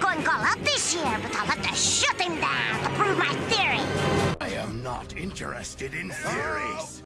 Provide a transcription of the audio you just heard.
going all out this year, but I'll have to shut him down to prove my theory. I am not interested in theories.